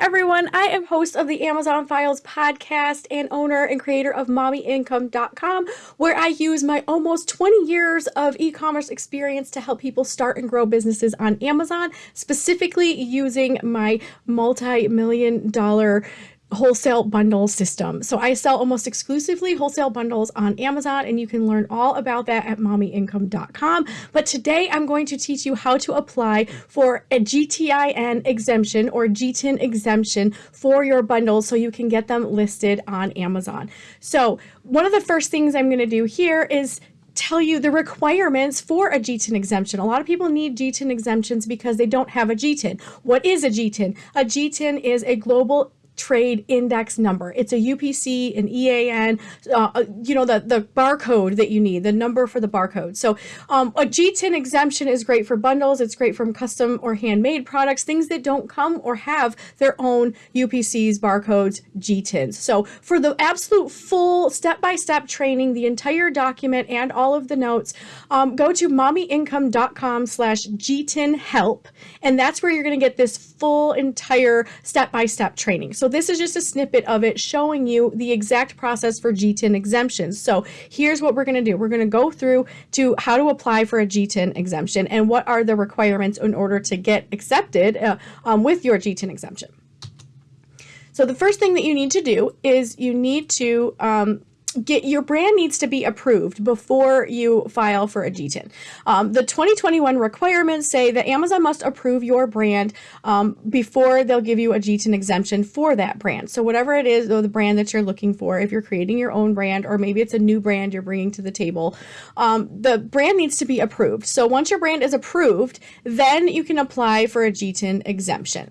everyone. I am host of the Amazon Files podcast and owner and creator of mommyincome.com, where I use my almost 20 years of e commerce experience to help people start and grow businesses on Amazon, specifically using my multi million dollar wholesale bundle system. So I sell almost exclusively wholesale bundles on Amazon and you can learn all about that at mommyincome.com. But today I'm going to teach you how to apply for a GTIN exemption or GTIN exemption for your bundles so you can get them listed on Amazon. So one of the first things I'm going to do here is tell you the requirements for a GTIN exemption. A lot of people need GTIN exemptions because they don't have a GTIN. What is a GTIN? A GTIN is a global trade index number. It's a UPC, an EAN, uh, uh, you know, the, the barcode that you need, the number for the barcode. So um, a GTIN exemption is great for bundles. It's great from custom or handmade products, things that don't come or have their own UPCs, barcodes, GTINs. So for the absolute full step-by-step -step training, the entire document and all of the notes, um, go to mommyincome.com slash GTIN help. And that's where you're going to get this full entire step-by-step -step training. So so this is just a snippet of it showing you the exact process for GTIN exemptions. So here's what we're going to do. We're going to go through to how to apply for a GTIN exemption and what are the requirements in order to get accepted uh, um, with your GTIN exemption. So the first thing that you need to do is you need to um, get your brand needs to be approved before you file for a GTIN. Um, the 2021 requirements say that Amazon must approve your brand um, before they'll give you a GTIN exemption for that brand. So whatever it is, the brand that you're looking for, if you're creating your own brand or maybe it's a new brand you're bringing to the table, um, the brand needs to be approved. So once your brand is approved, then you can apply for a GTIN exemption.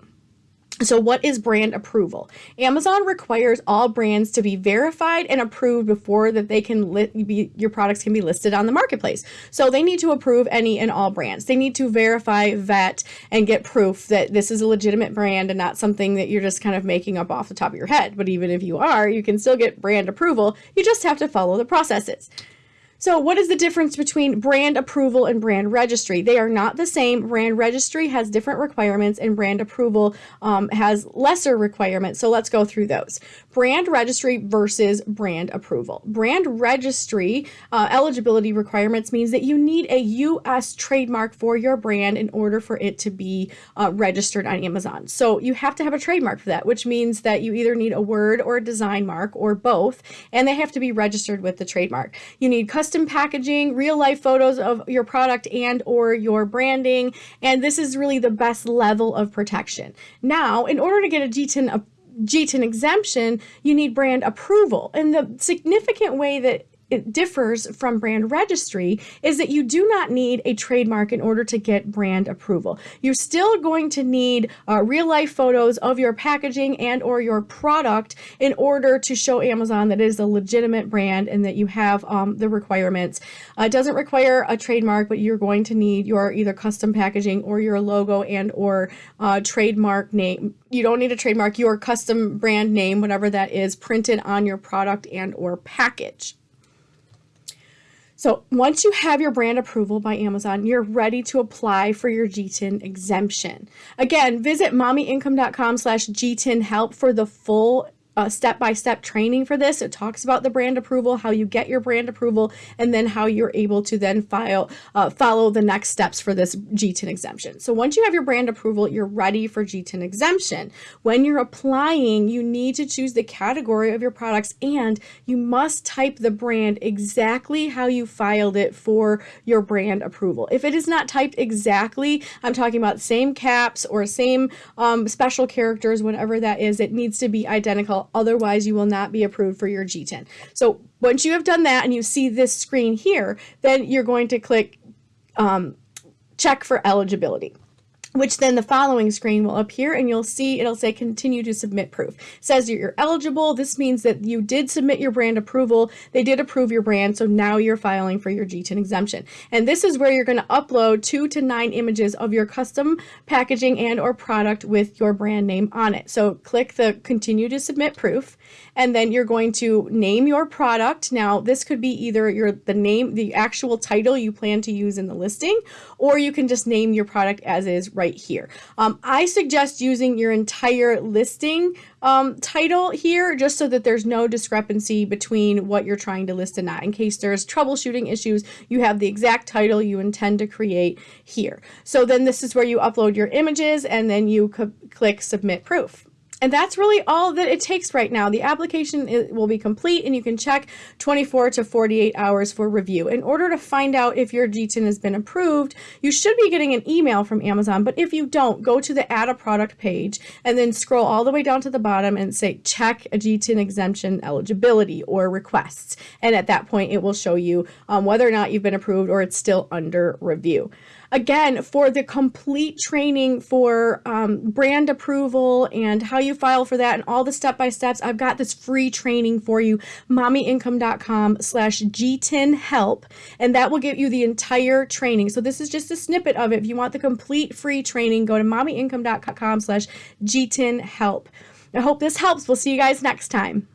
So what is brand approval? Amazon requires all brands to be verified and approved before that they can be, your products can be listed on the marketplace. So they need to approve any and all brands. They need to verify, vet, and get proof that this is a legitimate brand and not something that you're just kind of making up off the top of your head. But even if you are, you can still get brand approval. You just have to follow the processes. So what is the difference between brand approval and brand registry? They are not the same. Brand registry has different requirements and brand approval um, has lesser requirements. So let's go through those. Brand registry versus brand approval. Brand registry uh, eligibility requirements means that you need a U.S. trademark for your brand in order for it to be uh, registered on Amazon. So you have to have a trademark for that, which means that you either need a word or a design mark or both, and they have to be registered with the trademark. You need custom custom packaging, real life photos of your product and or your branding. And this is really the best level of protection. Now, in order to get a GTIN, GTIN exemption, you need brand approval. And the significant way that it differs from brand registry is that you do not need a trademark in order to get brand approval. You're still going to need uh, real life photos of your packaging and or your product in order to show Amazon that it is a legitimate brand and that you have um, the requirements. Uh, it doesn't require a trademark, but you're going to need your either custom packaging or your logo and or uh, trademark name. You don't need a trademark, your custom brand name, whatever that is, printed on your product and or package. So once you have your brand approval by Amazon, you're ready to apply for your GTIN exemption. Again, visit mommyincome.com slash GTIN help for the full step-by-step training for this. It talks about the brand approval, how you get your brand approval, and then how you're able to then file uh, follow the next steps for this GTIN exemption. So once you have your brand approval, you're ready for GTIN exemption. When you're applying, you need to choose the category of your products and you must type the brand exactly how you filed it for your brand approval. If it is not typed exactly, I'm talking about same caps or same um, special characters, whatever that is, it needs to be identical Otherwise, you will not be approved for your GTIN. So once you have done that and you see this screen here, then you're going to click um, check for eligibility which then the following screen will appear and you'll see it'll say continue to submit proof. It says you're eligible. This means that you did submit your brand approval. They did approve your brand. So now you're filing for your GTIN exemption. And this is where you're going to upload two to nine images of your custom packaging and or product with your brand name on it. So click the continue to submit proof and then you're going to name your product. Now this could be either your the name, the actual title you plan to use in the listing, or you can just name your product as is right right here. Um, I suggest using your entire listing um, title here just so that there's no discrepancy between what you're trying to list and not. In case there's troubleshooting issues, you have the exact title you intend to create here. So then this is where you upload your images and then you click submit proof. And that's really all that it takes right now. The application will be complete and you can check 24 to 48 hours for review. In order to find out if your GTIN has been approved, you should be getting an email from Amazon. But if you don't, go to the add a product page and then scroll all the way down to the bottom and say check a GTIN exemption eligibility or requests. And at that point, it will show you um, whether or not you've been approved or it's still under review. Again, for the complete training for um, brand approval and how you file for that and all the step-by-steps, I've got this free training for you, mommyincome.com slash GTIN help, and that will give you the entire training. So this is just a snippet of it. If you want the complete free training, go to mommyincome.com slash GTIN help. I hope this helps. We'll see you guys next time.